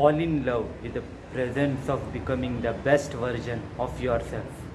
fall in love with the presence of becoming the best version of yourself.